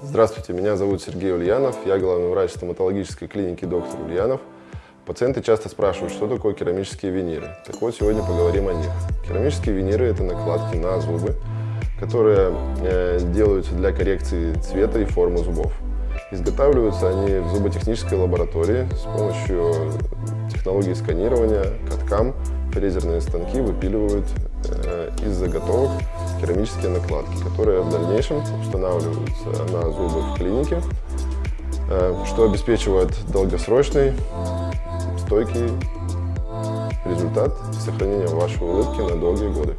Здравствуйте, меня зовут Сергей Ульянов, я главный врач стоматологической клиники доктор Ульянов. Пациенты часто спрашивают, что такое керамические виниры. Так вот, сегодня поговорим о них. Керамические виниры – это накладки на зубы, которые э, делаются для коррекции цвета и формы зубов. Изготавливаются они в зуботехнической лаборатории с помощью технологии сканирования, каткам. Фрезерные станки выпиливают э, из заготовок керамические накладки, которые в дальнейшем устанавливаются на зубы в клинике, э, что обеспечивает долгосрочный, стойкий результат сохранения вашей улыбки на долгие годы.